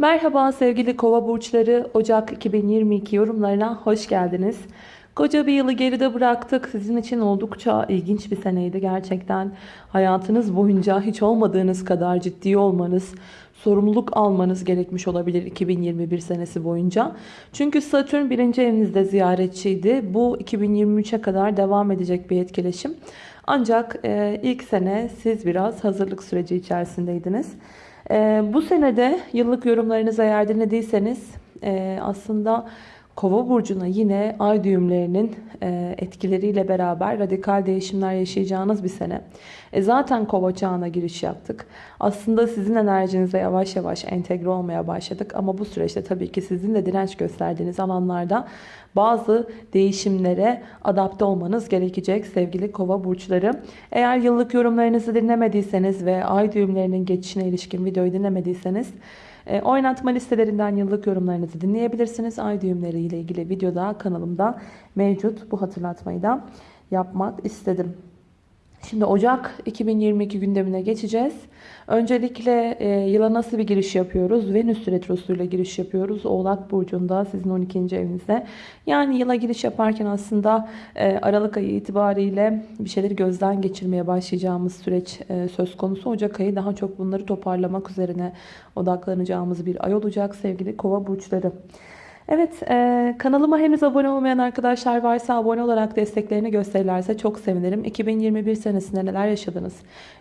Merhaba sevgili kova burçları Ocak 2022 yorumlarına hoş geldiniz. Koca bir yılı geride bıraktık. Sizin için oldukça ilginç bir seneydi gerçekten. Hayatınız boyunca hiç olmadığınız kadar ciddi olmanız, sorumluluk almanız gerekmiş olabilir 2021 senesi boyunca. Çünkü Satürn birinci evinizde ziyaretçiydi. Bu 2023'e kadar devam edecek bir etkileşim. Ancak e, ilk sene siz biraz hazırlık süreci içerisindeydiniz. E, bu senede yıllık yorumlarınızı eğer dinlediyseniz e, aslında Kova burcuna yine ay düğümlerinin e, etkileriyle beraber radikal değişimler yaşayacağınız bir sene. E zaten kova çağına giriş yaptık. Aslında sizin enerjinize yavaş yavaş entegre olmaya başladık. Ama bu süreçte tabii ki sizin de direnç gösterdiğiniz alanlarda bazı değişimlere adapte olmanız gerekecek sevgili kova burçları. Eğer yıllık yorumlarınızı dinlemediyseniz ve ay düğümlerinin geçişine ilişkin videoyu dinlemediyseniz e, oynatma listelerinden yıllık yorumlarınızı dinleyebilirsiniz. Ay düğümleri ile ilgili videoda kanalımda mevcut. Bu hatırlatmayı da yapmak istedim. Şimdi Ocak 2022 gündemine geçeceğiz. Öncelikle e, yıla nasıl bir giriş yapıyoruz? Venüs retrosuyla giriş yapıyoruz. Oğlak Burcu'nda sizin 12. evinizde. Yani yıla giriş yaparken aslında e, Aralık ayı itibariyle bir şeyleri gözden geçirmeye başlayacağımız süreç e, söz konusu. Ocak ayı daha çok bunları toparlamak üzerine odaklanacağımız bir ay olacak sevgili kova burçları. Evet e, kanalıma henüz abone olmayan arkadaşlar varsa abone olarak desteklerini gösterirlerse çok sevinirim. 2021 senesinde neler yaşadınız?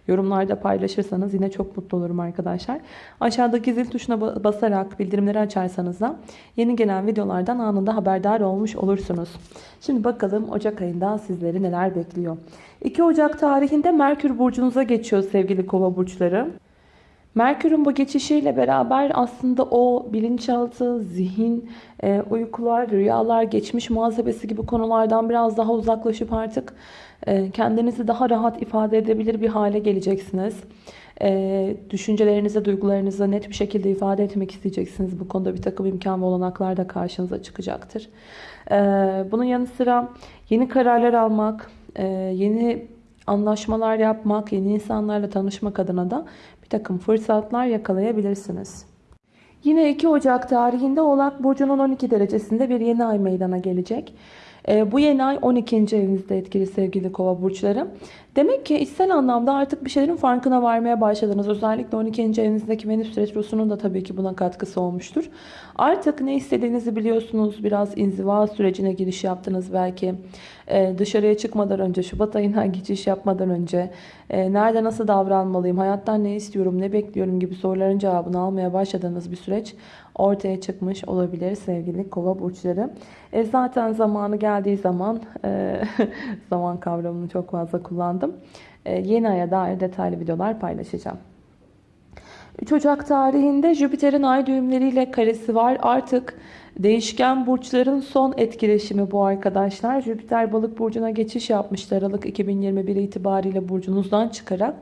Yorumlarda paylaşırsanız yine çok mutlu olurum arkadaşlar. Aşağıdaki zil tuşuna basarak bildirimleri açarsanız da yeni gelen videolardan anında haberdar olmuş olursunuz. Şimdi bakalım Ocak ayında sizleri neler bekliyor. 2 Ocak tarihinde Merkür burcunuza geçiyor sevgili kova burçları. Merkür'ün bu geçişiyle beraber aslında o bilinçaltı, zihin, e, uykular, rüyalar, geçmiş muhasebesi gibi konulardan biraz daha uzaklaşıp artık e, kendinizi daha rahat ifade edebilir bir hale geleceksiniz. E, düşüncelerinizi, duygularınızı net bir şekilde ifade etmek isteyeceksiniz. Bu konuda bir takım imkan ve olanaklar da karşınıza çıkacaktır. Bunun yanı sıra yeni kararlar almak, yeni anlaşmalar yapmak, yeni insanlarla tanışmak adına da bir takım fırsatlar yakalayabilirsiniz. Yine 2 Ocak tarihinde Oğlak Burcu'nun 12 derecesinde bir yeni ay meydana gelecek. E, bu yeni ay 12. evinizde etkili sevgili kova burçları. Demek ki içsel anlamda artık bir şeylerin farkına varmaya başladınız. Özellikle 12. evinizdeki Venüs Retrosu'nun da tabii ki buna katkısı olmuştur. Artık ne istediğinizi biliyorsunuz. Biraz inziva sürecine giriş yaptınız belki. Ee, dışarıya çıkmadan önce, Şubat ayına geçiş yapmadan önce e, nerede nasıl davranmalıyım, hayattan ne istiyorum, ne bekliyorum gibi soruların cevabını almaya başladığınız bir süreç ortaya çıkmış olabilir sevgili kova burçları. E, zaten zamanı geldiği zaman e, zaman kavramını çok fazla kullandım. E, yeni aya dair detaylı videolar paylaşacağım. 3 Ocak tarihinde Jüpiter'in ay düğümleriyle karesi var. Artık değişken burçların son etkileşimi bu arkadaşlar. Jüpiter balık burcuna geçiş yapmıştı Aralık 2021 itibariyle burcunuzdan çıkarak.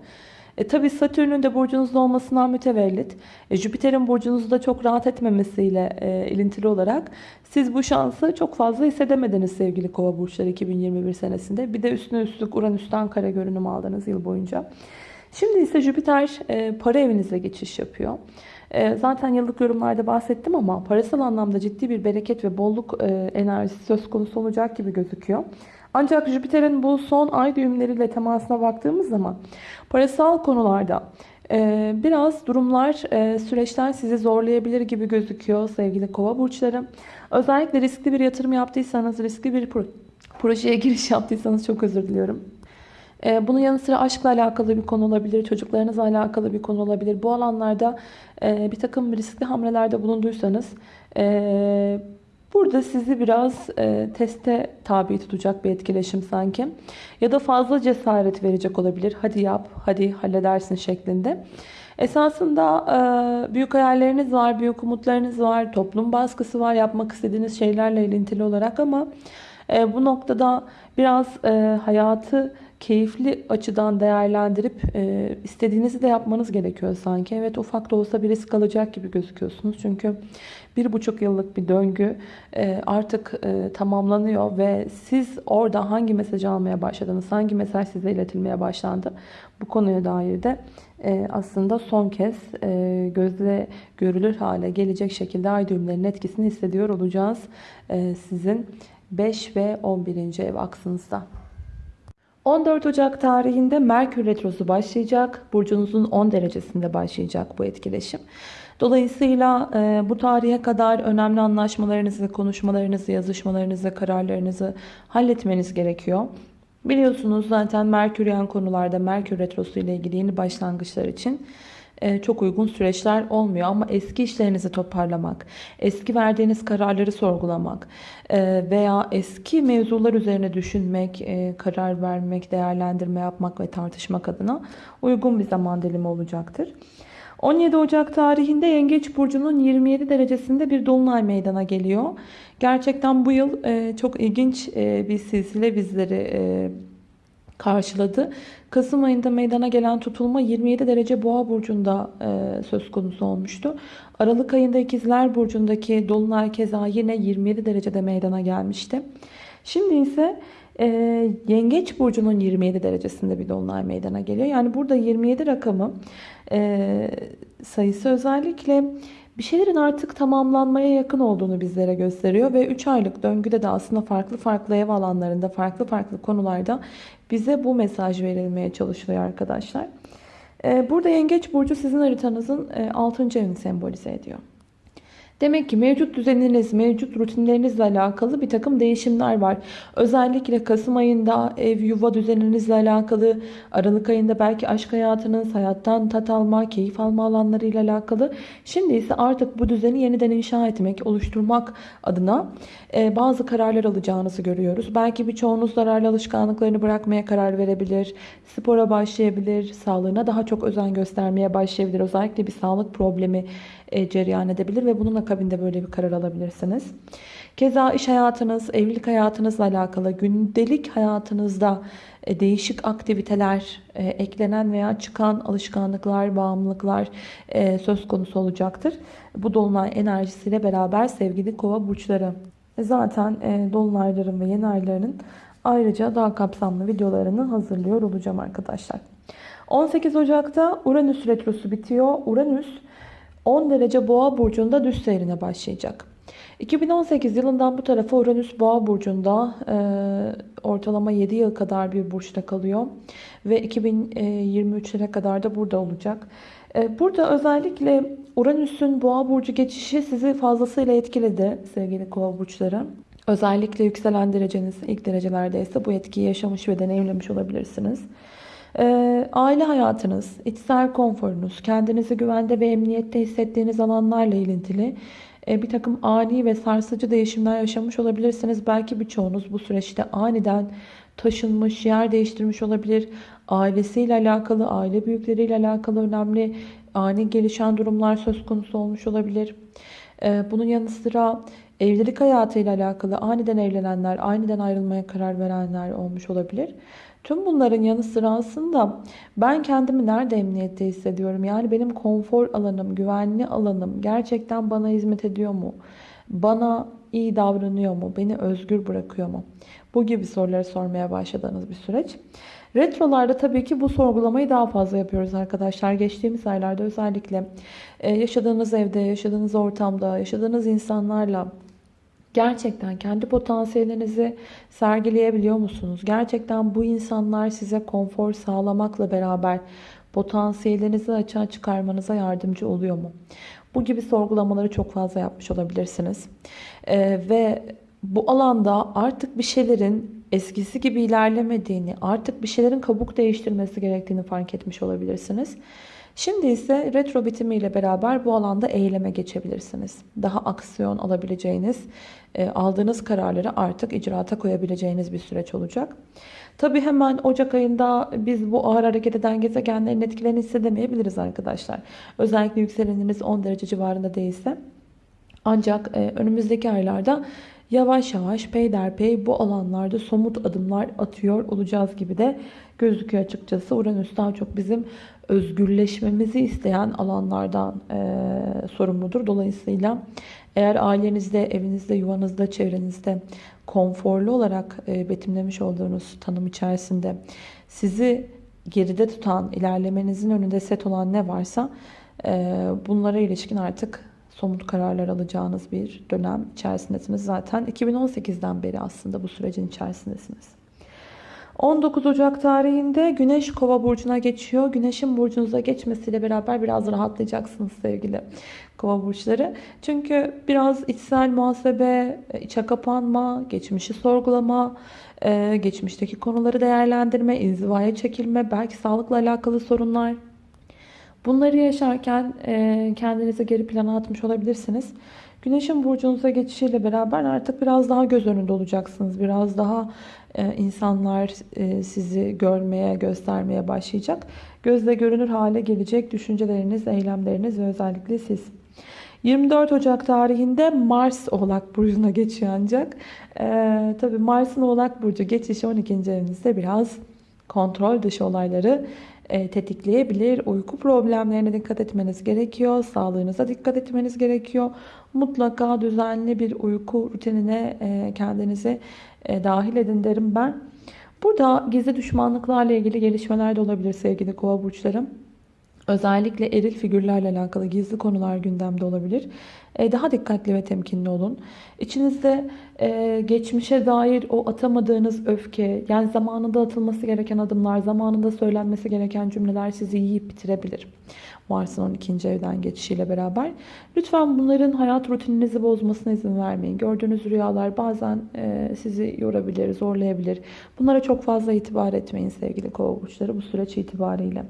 E, Tabi Satürn'ün de burcunuzda olmasından mütevellit. E, Jüpiter'in burcunuzda çok rahat etmemesiyle e, ilintili olarak siz bu şansı çok fazla hissedemediniz sevgili kova burçları 2021 senesinde. Bir de üstüne üstlük Uranüs'ten kare görünüm aldınız yıl boyunca. Şimdi ise Jüpiter e, para evinize geçiş yapıyor. E, zaten yıllık yorumlarda bahsettim ama parasal anlamda ciddi bir bereket ve bolluk e, enerjisi söz konusu olacak gibi gözüküyor. Ancak Jüpiter'in bu son ay düğümleriyle temasına baktığımız zaman parasal konularda e, biraz durumlar, e, süreçler sizi zorlayabilir gibi gözüküyor sevgili kova burçları. Özellikle riskli bir yatırım yaptıysanız, riskli bir projeye giriş yaptıysanız çok özür diliyorum. E, bunun yanı sıra aşkla alakalı bir konu olabilir, çocuklarınızla alakalı bir konu olabilir. Bu alanlarda bir takım riskli hamlelerde bulunduysanız Burada sizi biraz e, teste tabi tutacak bir etkileşim sanki. Ya da fazla cesaret verecek olabilir. Hadi yap, hadi halledersin şeklinde. Esasında e, büyük hayalleriniz var, büyük umutlarınız var, toplum baskısı var yapmak istediğiniz şeylerle ilintili olarak ama e, bu noktada biraz e, hayatı keyifli açıdan değerlendirip e, istediğinizi de yapmanız gerekiyor sanki. Evet ufak da olsa bir risk alacak gibi gözüküyorsunuz. Çünkü bir buçuk yıllık bir döngü e, artık e, tamamlanıyor ve siz orada hangi mesajı almaya başladınız, hangi mesaj size iletilmeye başlandı bu konuya dair de e, aslında son kez e, gözle görülür hale gelecek şekilde ay düğümlerinin etkisini hissediyor olacağız e, sizin 5 ve 11. ev aksınızda. 14 Ocak tarihinde Merkür Retrosu başlayacak. Burcunuzun 10 derecesinde başlayacak bu etkileşim. Dolayısıyla e, bu tarihe kadar önemli anlaşmalarınızı, konuşmalarınızı, yazışmalarınızı, kararlarınızı halletmeniz gerekiyor. Biliyorsunuz zaten Merküryen konularda Merkür Retrosu ile ilgili yeni başlangıçlar için çok uygun süreçler olmuyor. Ama eski işlerinizi toparlamak, eski verdiğiniz kararları sorgulamak e, veya eski mevzular üzerine düşünmek, e, karar vermek, değerlendirme yapmak ve tartışmak adına uygun bir zaman dilimi olacaktır. 17 Ocak tarihinde Yengeç Burcu'nun 27 derecesinde bir dolunay meydana geliyor. Gerçekten bu yıl çok ilginç bir silsile bizleri karşıladı. Kasım ayında meydana gelen tutulma 27 derece boğa burcunda e, söz konusu olmuştu. Aralık ayında ikizler burcundaki dolunay keza yine 27 derecede meydana gelmişti. Şimdi ise e, yengeç burcunun 27 derecesinde bir dolunay meydana geliyor. Yani burada 27 rakamı e, sayısı özellikle bir şeylerin artık tamamlanmaya yakın olduğunu bizlere gösteriyor ve 3 aylık döngüde de aslında farklı farklı ev alanlarında, farklı farklı konularda bize bu mesaj verilmeye çalışılıyor arkadaşlar. Ee, burada Yengeç Burcu sizin haritanızın 6. E, evini sembolize ediyor. Demek ki mevcut düzeniniz, mevcut rutinlerinizle alakalı bir takım değişimler var. Özellikle Kasım ayında ev yuva düzeninizle alakalı, Aralık ayında belki aşk hayatınız, hayattan tat alma, keyif alma alanlarıyla alakalı. Şimdi ise artık bu düzeni yeniden inşa etmek, oluşturmak adına e, bazı kararlar alacağınızı görüyoruz. Belki birçoğunuz zararlı alışkanlıklarını bırakmaya karar verebilir, spora başlayabilir, sağlığına daha çok özen göstermeye başlayabilir. Özellikle bir sağlık problemi e, cereyan edebilir ve bunun akabinde böyle bir karar alabilirsiniz. Keza iş hayatınız, evlilik hayatınızla alakalı gündelik hayatınızda e, değişik aktiviteler, e, eklenen veya çıkan alışkanlıklar, bağımlılıklar söz konusu olacaktır. Bu dolunay enerjisiyle beraber sevgili kova burçları. Zaten dolunayların ve yeni aylarının ayrıca daha kapsamlı videolarını hazırlıyor olacağım arkadaşlar. 18 Ocak'ta Uranüs retrosu bitiyor. Uranüs 10 derece boğa burcunda düz seyrine başlayacak. 2018 yılından bu tarafa Uranüs boğa burcunda e, ortalama 7 yıl kadar bir burçta kalıyor. Ve 2023'lere kadar da burada olacak. E, burada özellikle Uranüs'ün boğa burcu geçişi sizi fazlasıyla etkiledi sevgili kova burçları. Özellikle yükselen dereceniz ilk derecelerdeyse bu etkiyi yaşamış ve deneyimlemiş olabilirsiniz. Ee, aile hayatınız, içsel konforunuz, kendinizi güvende ve emniyette hissettiğiniz alanlarla ilintili e, bir takım ani ve sarsıcı değişimler yaşamış olabilirsiniz. Belki birçoğunuz bu süreçte aniden taşınmış, yer değiştirmiş olabilir. Ailesiyle alakalı, aile büyükleriyle alakalı önemli ani gelişen durumlar söz konusu olmuş olabilir. Ee, bunun yanı sıra evlilik hayatıyla alakalı aniden evlenenler, aniden ayrılmaya karar verenler olmuş olabilir. Tüm bunların yanı sıra aslında ben kendimi nerede emniyette hissediyorum? Yani benim konfor alanım, güvenli alanım gerçekten bana hizmet ediyor mu? Bana iyi davranıyor mu? Beni özgür bırakıyor mu? Bu gibi soruları sormaya başladığınız bir süreç. Retrolarda tabii ki bu sorgulamayı daha fazla yapıyoruz arkadaşlar. Geçtiğimiz aylarda özellikle e, yaşadığınız evde, yaşadığınız ortamda, yaşadığınız insanlarla Gerçekten kendi potansiyelinizi sergileyebiliyor musunuz? Gerçekten bu insanlar size konfor sağlamakla beraber potansiyellerinizi açığa çıkarmanıza yardımcı oluyor mu? Bu gibi sorgulamaları çok fazla yapmış olabilirsiniz. Ee, ve bu alanda artık bir şeylerin eskisi gibi ilerlemediğini, artık bir şeylerin kabuk değiştirmesi gerektiğini fark etmiş olabilirsiniz. Şimdi ise retro bitimiyle beraber bu alanda eyleme geçebilirsiniz. Daha aksiyon alabileceğiniz, e, aldığınız kararları artık icraata koyabileceğiniz bir süreç olacak. Tabi hemen Ocak ayında biz bu ağır hareket eden gezegenlerin etkilerini hissedemeyebiliriz arkadaşlar. Özellikle yükseleniniz 10 derece civarında değilse. Ancak e, önümüzdeki aylarda yavaş yavaş peyderpey bu alanlarda somut adımlar atıyor olacağız gibi de gözüküyor açıkçası. Uranüs daha çok bizim özgürleşmemizi isteyen alanlardan e, sorumludur. Dolayısıyla eğer ailenizde, evinizde, yuvanızda, çevrenizde konforlu olarak e, betimlemiş olduğunuz tanım içerisinde sizi geride tutan, ilerlemenizin önünde set olan ne varsa bunlara ilişkin artık somut kararlar alacağınız bir dönem içerisindesiniz. Zaten 2018'den beri aslında bu sürecin içerisindesiniz. 19 Ocak tarihinde Güneş Kova burcuna geçiyor. Güneşin burcunuza geçmesiyle beraber biraz rahatlayacaksınız sevgili Kova burçları. Çünkü biraz içsel muhasebe, içe kapanma, geçmişi sorgulama, e, geçmişteki konuları değerlendirme, inzivaya çekilme, belki sağlıkla alakalı sorunlar. Bunları yaşarken e, kendinizi geri plana atmış olabilirsiniz. Güneşin burcunuza geçişiyle beraber artık biraz daha göz önünde olacaksınız. Biraz daha e, insanlar e, sizi görmeye, göstermeye başlayacak. Gözle görünür hale gelecek düşünceleriniz, eylemleriniz ve özellikle siz. 24 Ocak tarihinde Mars Oğlak Burcu'na geçiyor ancak. Ee, tabii Mars'ın Oğlak Burcu geçişi 12. evinizde biraz kontrol dışı olayları tetikleyebilir. Uyku problemlerine dikkat etmeniz gerekiyor. Sağlığınıza dikkat etmeniz gerekiyor. Mutlaka düzenli bir uyku rutinine e, kendinizi e, dahil edin derim ben. Burada gizli düşmanlıklarla ilgili gelişmeler de olabilir sevgili kova burçlarım. Özellikle eril figürlerle alakalı gizli konular gündemde olabilir. E, daha dikkatli ve temkinli olun. İçinizde e, geçmişe dair o atamadığınız öfke, yani zamanında atılması gereken adımlar, zamanında söylenmesi gereken cümleler sizi yiyip bitirebilir. Mars'ın 12. evden geçişiyle beraber. Lütfen bunların hayat rutininizi bozmasına izin vermeyin. Gördüğünüz rüyalar bazen e, sizi yorabilir, zorlayabilir. Bunlara çok fazla itibar etmeyin sevgili kova burçları bu süreç itibariyle.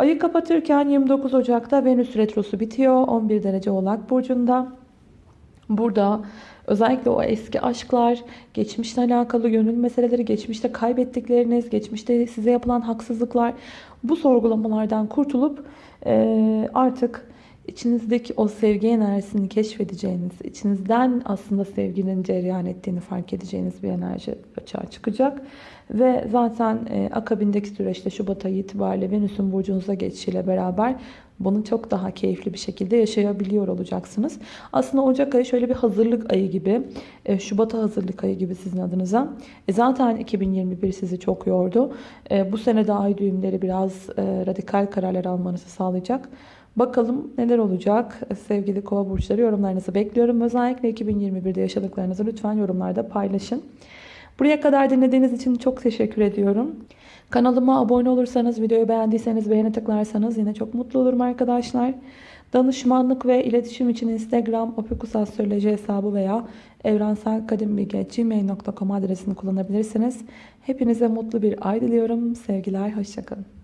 Ayı kapatırken 29 Ocak'ta Venüs Retrosu bitiyor. 11 derece Oğlak Burcu'nda. Burada özellikle o eski aşklar, geçmişle alakalı gönül meseleleri, geçmişte kaybettikleriniz, geçmişte size yapılan haksızlıklar bu sorgulamalardan kurtulup artık içinizdeki o sevgi enerjisini keşfedeceğiniz, içinizden aslında sevginin cereyan ettiğini fark edeceğiniz bir enerji açığa çıkacak. Ve zaten e, akabindeki süreçte Şubat ayı itibariyle Venüs'ün burcunuza geçişiyle beraber bunu çok daha keyifli bir şekilde yaşayabiliyor olacaksınız. Aslında Ocak ayı şöyle bir hazırlık ayı gibi, e, Şubat'a hazırlık ayı gibi sizin adınıza. E, zaten 2021 sizi çok yordu. E, bu sene de ay düğümleri biraz e, radikal kararlar almanızı sağlayacak. Bakalım neler olacak sevgili kova burçları yorumlarınızı bekliyorum. Özellikle 2021'de yaşadıklarınızı lütfen yorumlarda paylaşın. Buraya kadar dinlediğiniz için çok teşekkür ediyorum. Kanalıma abone olursanız, videoyu beğendiyseniz beğeni tıklarsanız yine çok mutlu olurum arkadaşlar. Danışmanlık ve iletişim için Instagram opikusastroloji hesabı veya evrenselkadimbilgi.gmail.com adresini kullanabilirsiniz. Hepinize mutlu bir ay diliyorum. Sevgiler, hoşçakalın.